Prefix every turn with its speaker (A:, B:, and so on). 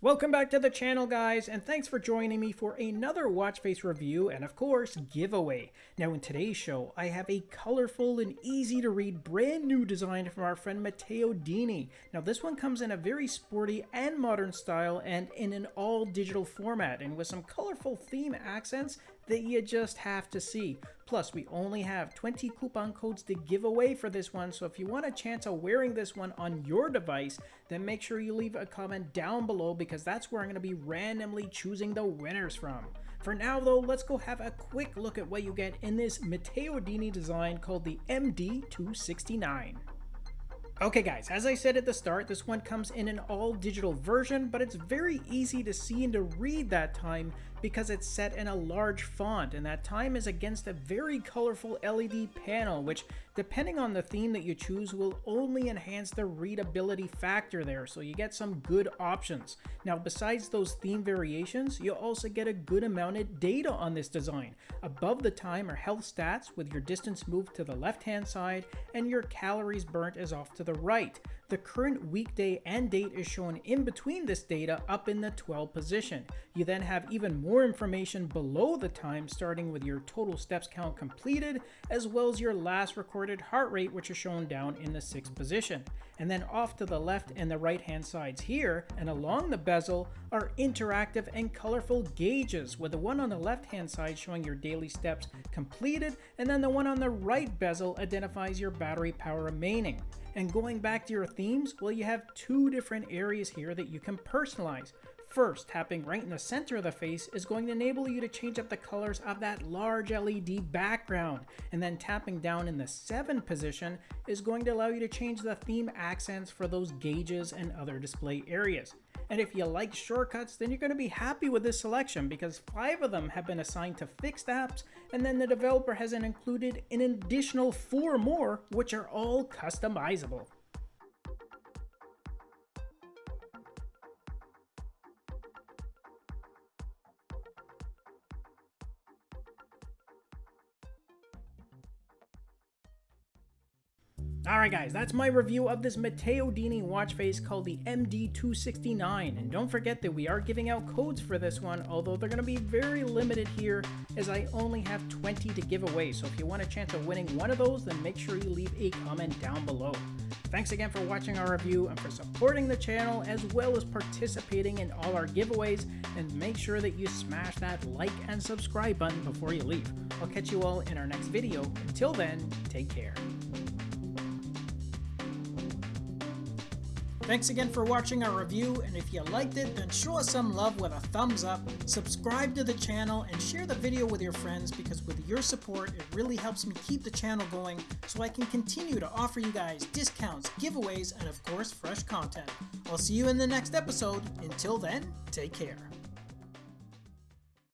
A: Welcome back to the channel guys and thanks for joining me for another watch face review and of course giveaway. Now in today's show I have a colorful and easy to read brand new design from our friend Matteo Dini. Now this one comes in a very sporty and modern style and in an all digital format and with some colorful theme accents that you just have to see. Plus, we only have 20 coupon codes to give away for this one, so if you want a chance of wearing this one on your device, then make sure you leave a comment down below because that's where I'm going to be randomly choosing the winners from. For now though, let's go have a quick look at what you get in this Matteo Dini design called the MD269. Okay guys, as I said at the start, this one comes in an all digital version, but it's very easy to see and to read that time because it's set in a large font and that time is against a very colorful LED panel which depending on the theme that you choose will only enhance the readability factor there so you get some good options. Now besides those theme variations you'll also get a good amount of data on this design. Above the time are health stats with your distance moved to the left hand side and your calories burnt is off to the right. The current weekday and date is shown in between this data up in the 12 position. You then have even more information below the time starting with your total steps count completed as well as your last recorded heart rate which is shown down in the 6th position. And then off to the left and the right hand sides here and along the bezel are interactive and colorful gauges with the one on the left hand side showing your daily steps completed and then the one on the right bezel identifies your battery power remaining. And going back to your themes, well, you have two different areas here that you can personalize. First, tapping right in the center of the face is going to enable you to change up the colors of that large LED background. And then tapping down in the 7 position is going to allow you to change the theme accents for those gauges and other display areas. And if you like shortcuts, then you're going to be happy with this selection because five of them have been assigned to fixed apps, and then the developer has included an additional four more, which are all customizable. Alright guys, that's my review of this Matteo Dini watch face called the MD269, and don't forget that we are giving out codes for this one, although they're going to be very limited here as I only have 20 to give away, so if you want a chance of winning one of those, then make sure you leave a comment down below. Thanks again for watching our review and for supporting the channel as well as participating in all our giveaways, and make sure that you smash that like and subscribe button before you leave. I'll catch you all in our next video. Until then, take care. Thanks again for watching our review, and if you liked it, then show us some love with a thumbs up, subscribe to the channel, and share the video with your friends because with your support, it really helps me keep the channel going so I can continue to offer you guys discounts, giveaways, and of course, fresh content. I'll see you in the next episode. Until then, take care.